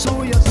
所有